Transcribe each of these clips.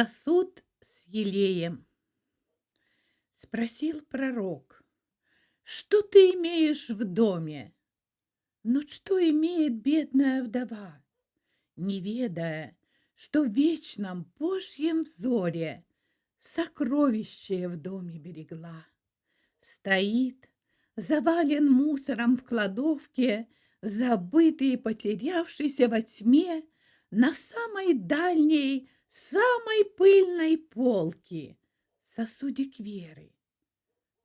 Сосуд с елеем. Спросил пророк, что ты имеешь в доме? Но что имеет бедная вдова, не ведая, что в вечном Божьем взоре сокровище в доме берегла? Стоит, завален мусором в кладовке, забытый и потерявшийся во тьме на самой дальней самой пыльной полки сосудик веры.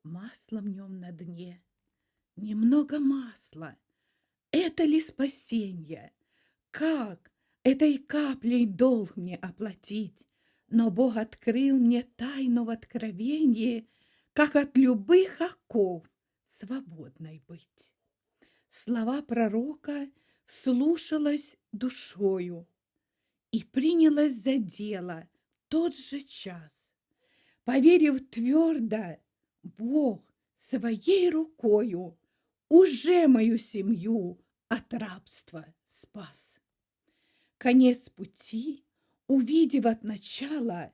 Масло в нем на дне, немного масла. Это ли спасенье? Как этой каплей долг мне оплатить? Но Бог открыл мне тайну в откровении, как от любых оков свободной быть. Слова пророка слушалась душою, и принялась за дело тот же час. Поверив твердо, Бог своей рукою уже мою семью от рабства спас. Конец пути, увидев от начала,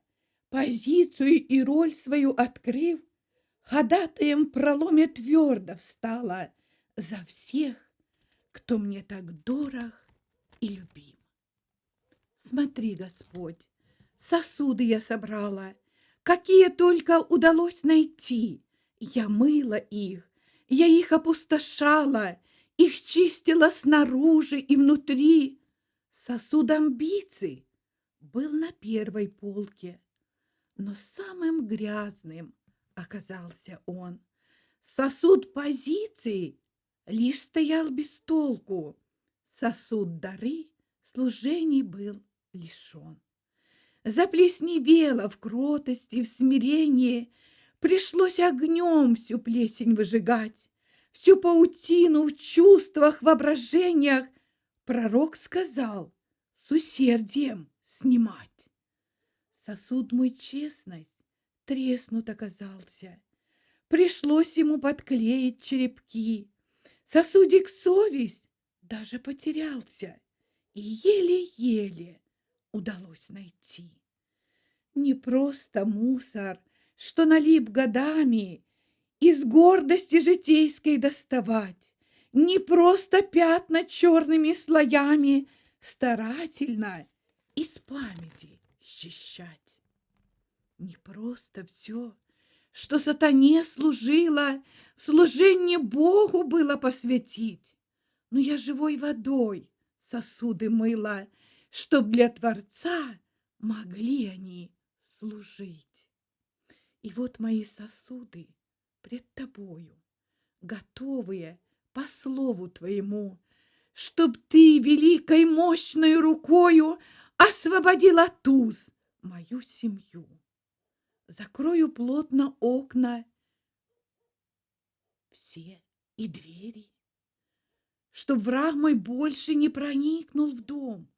позицию и роль свою открыв, ходатаем проломе твердо встала за всех, кто мне так дорог и любим. Смотри, Господь, сосуды я собрала, какие только удалось найти. Я мыла их, я их опустошала, их чистила снаружи и внутри. Сосуд амбиций был на первой полке, но самым грязным оказался он. Сосуд позиций лишь стоял без толку. Сосуд дары служений был лишен. Заплесневело в кротости, в смирении, Пришлось огнем всю плесень выжигать, Всю паутину в чувствах, воображениях. Пророк сказал с усердием снимать. Сосуд мой честность треснут оказался, Пришлось ему подклеить черепки, Сосудик совесть даже потерялся, И еле-еле удалось найти. Не просто мусор, что налип годами, Из гордости житейской доставать, Не просто пятна черными слоями Старательно из памяти счищать. Не просто все, что сатане служило, служение Богу было посвятить, Но я живой водой сосуды мыла, чтоб для Творца могли они служить. И вот мои сосуды пред тобою, готовые по слову твоему, чтоб ты великой мощной рукою освободила туз мою семью. Закрою плотно окна все и двери, чтоб враг мой больше не проникнул в дом,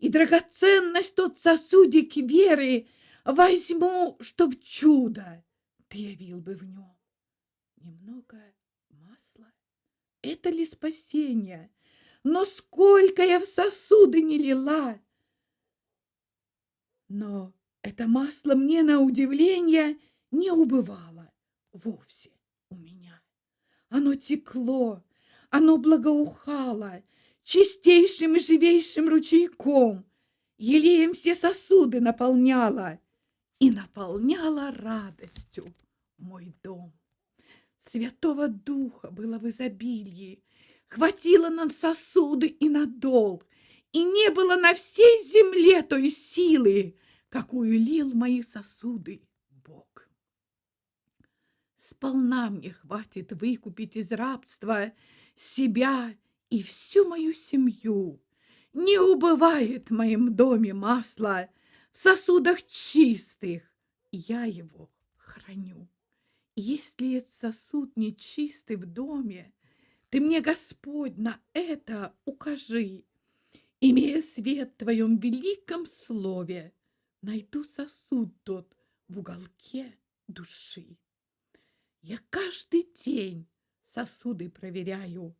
и драгоценность тот сосудик веры возьму, чтоб чудо ты явил бы в нем. Немного масла — это ли спасение? Но сколько я в сосуды не лила! Но это масло мне на удивление не убывало вовсе у меня. Оно текло, оно благоухало, чистейшим и живейшим ручейком, елеем все сосуды наполняла и наполняла радостью мой дом. Святого Духа было в изобилии, хватило на сосуды и на долг, и не было на всей земле той силы, какую лил мои сосуды Бог. Сполна мне хватит выкупить из рабства себя и всю мою семью. Не убывает в моем доме масло в сосудах чистых, я его храню. Если этот сосуд нечистый в доме, ты мне, Господь, на это укажи. Имея свет в твоем великом слове, найду сосуд тот в уголке души. Я каждый день сосуды проверяю,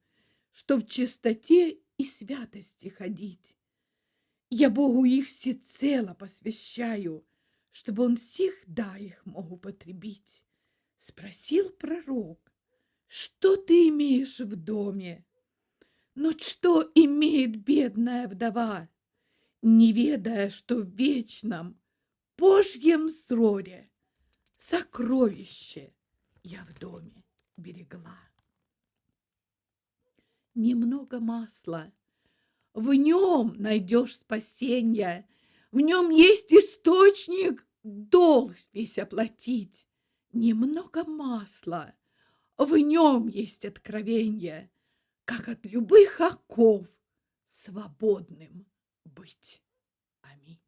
что в чистоте и святости ходить. Я Богу их всецело посвящаю, чтобы он всегда их мог употребить. Спросил пророк, что ты имеешь в доме? Но что имеет бедная вдова, не ведая, что в вечном Божьем взоре сокровище я в доме берегла? Немного масла, в нем найдешь спасение, в нем есть источник долг весь оплатить. Немного масла, в нем есть откровение, как от любых оков свободным быть. Аминь.